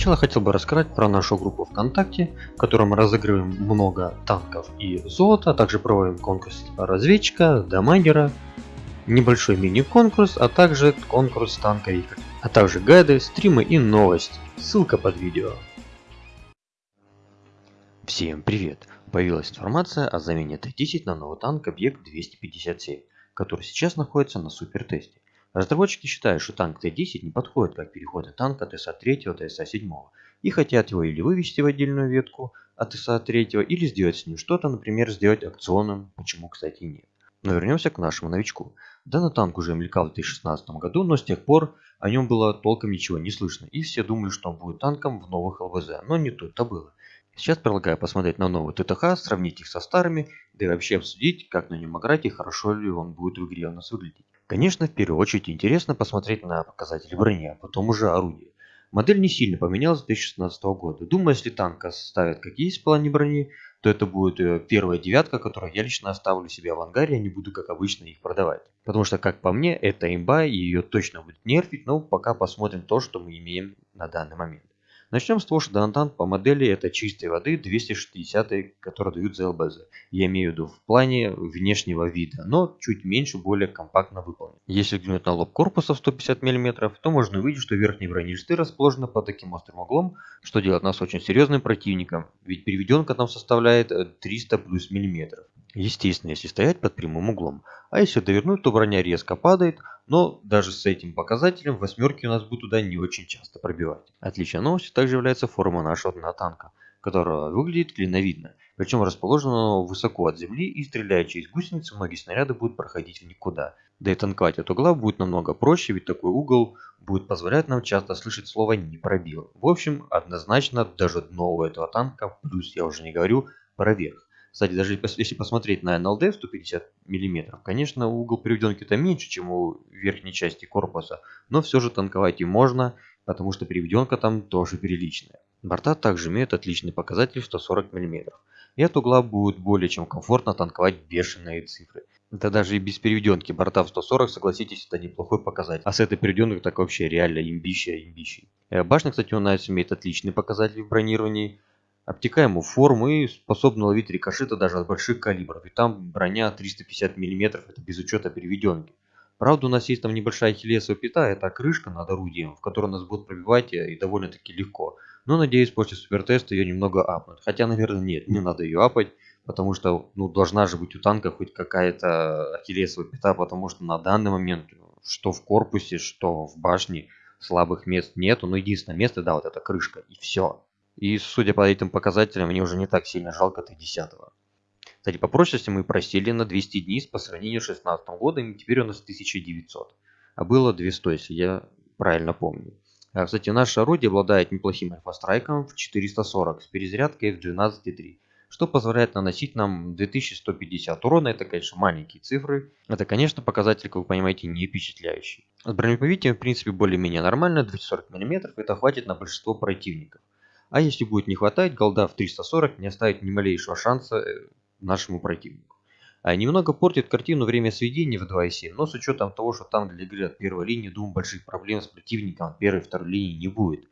начала хотел бы рассказать про нашу группу ВКонтакте, в которой мы разыгрываем много танков и золота, а также проводим конкурс разведчика, дамагера, небольшой мини-конкурс, а также конкурс танковик, а также гайды, стримы и новости. Ссылка под видео. Всем привет! Появилась информация о замене Т-10 на новый танк объект 257, который сейчас находится на супер тесте. Разработчики считают, что танк Т-10 не подходит как переход от танка ТСА-3 до ТСА-7 и хотят его или вывести в отдельную ветку от ТСА-3 или сделать с ним что-то, например, сделать акционным, почему, кстати, нет. Но вернемся к нашему новичку. Данный танк уже мелькал в 2016 году, но с тех пор о нем было толком ничего не слышно, и все думали, что он будет танком в новых ЛВЗ, но не тут-то было. Сейчас предлагаю посмотреть на новый ТТХ, сравнить их со старыми, да и вообще обсудить, как на нем играть и хорошо ли он будет в игре у нас выглядеть. Конечно, в первую очередь интересно посмотреть на показатели брони, а потом уже орудие. Модель не сильно поменялась с 2016 года. Думаю, если танк оставят как есть в плане брони, то это будет э, первая девятка, которую я лично оставлю себе в ангаре, а не буду как обычно их продавать. Потому что, как по мне, это имба и ее точно будет нерфить, но пока посмотрим то, что мы имеем на данный момент. Начнем с того, что Донатант по модели это чистой воды 260, которые дают за ЛБЗ. Я имею в виду в плане внешнего вида, но чуть меньше, более компактно выполнен. Если взглянуть на лоб корпуса в 150 мм, то можно увидеть, что верхние бронелисты расположены под таким острым углом, что делает нас очень серьезным противником, ведь переведенка там составляет 300 плюс миллиметров. Естественно, если стоять под прямым углом. А если довернуть, то броня резко падает, но даже с этим показателем восьмерки у нас будут туда не очень часто пробивать. Отличной новостью также является форма нашего танка, которая выглядит клиновидно, причем расположена высоко от земли и стреляя через гусеницы, многие снаряды будут проходить в никуда. Да и танковать от угла будет намного проще, ведь такой угол будет позволять нам часто слышать слово «не пробил». В общем, однозначно даже дно у этого танка, плюс я уже не говорю про верх. Кстати, даже если посмотреть на NLD 150 мм, конечно, угол приведенки-то меньше, чем у верхней части корпуса, но все же танковать и можно, потому что приведенка там тоже приличная. Борта также имеют отличный показатель 140 мм. И от угла будет более чем комфортно танковать бешеные цифры. Да даже и без переведенки борта в 140, согласитесь, это неплохой показатель. А с этой переведенкой так вообще реально имбища имбищей. Э, башня, кстати, у нас имеет отличный показатель в бронировании обтекаемую форму и способна ловить рикошеты даже от больших калибров. И там броня 350 мм, это без учета переведенки. Правда, у нас есть там небольшая хилесовая пята, это крышка над орудием, в которой нас будут пробивать и довольно-таки легко. Но надеюсь, после супертеста ее немного апнуть. Хотя, наверное, нет, не надо ее апать, потому что ну, должна же быть у танка хоть какая-то ахиллесовая пята, потому что на данный момент, что в корпусе, что в башне, слабых мест нету. Но единственное место, да, вот эта крышка, и все. И судя по этим показателям, мне уже не так сильно жалко Т10. Кстати, по прочности мы просели на 200 дней по сравнению с 2016 годом, и теперь у нас 1900. А было 200, если я правильно помню. А, кстати, наше орудие обладает неплохим альфа-страйком в 440 с перезарядкой в 12,3, что позволяет наносить нам 2150 урона. Это, конечно, маленькие цифры. Это, конечно, показатель, как вы понимаете, не впечатляющий. С бронеповитием, в принципе, более-менее нормально, 240 мм, это хватит на большинство противников. А если будет не хватать, голда в 340 не оставит ни малейшего шанса э, нашему противнику. А немного портит картину время сведения в 2.7, но с учетом того, что там для игры от первой линии, думаю, больших проблем с противником от первой и второй линии не будет.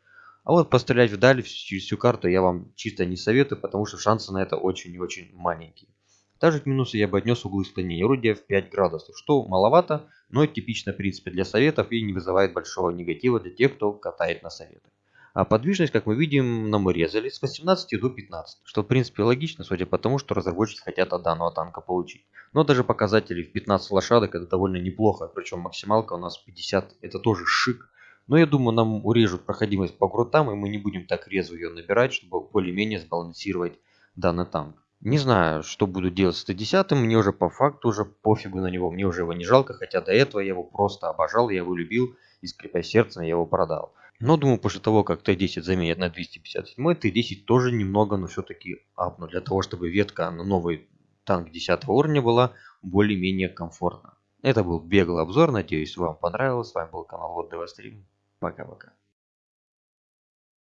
А вот пострелять вдаль через всю карту я вам чисто не советую, потому что шансы на это очень и очень маленькие. Также к минусу я бы отнес углы склонения орудия в 5 градусов, что маловато, но типично в принципе для советов и не вызывает большого негатива для тех, кто катает на советах. А подвижность, как мы видим, нам урезали с 18 до 15, что в принципе логично, судя по тому, что разработчики хотят от данного танка получить. Но даже показатели в 15 лошадок это довольно неплохо, причем максималка у нас 50, это тоже шик. Но я думаю, нам урежут проходимость по крутам, и мы не будем так резво ее набирать, чтобы более-менее сбалансировать данный танк. Не знаю, что буду делать с Т-10, мне уже по факту уже пофигу на него, мне уже его не жалко, хотя до этого я его просто обожал, я его любил, и скрипя сердцем я его продал. Но думаю, после того, как Т10 заменят на 257, Т10 тоже немного, но все-таки апну, для того, чтобы ветка на новый танк 10 уровня была более-менее комфортна. Это был беглый обзор, надеюсь вам понравилось. С вами был канал Вот Стрим. Пока-пока.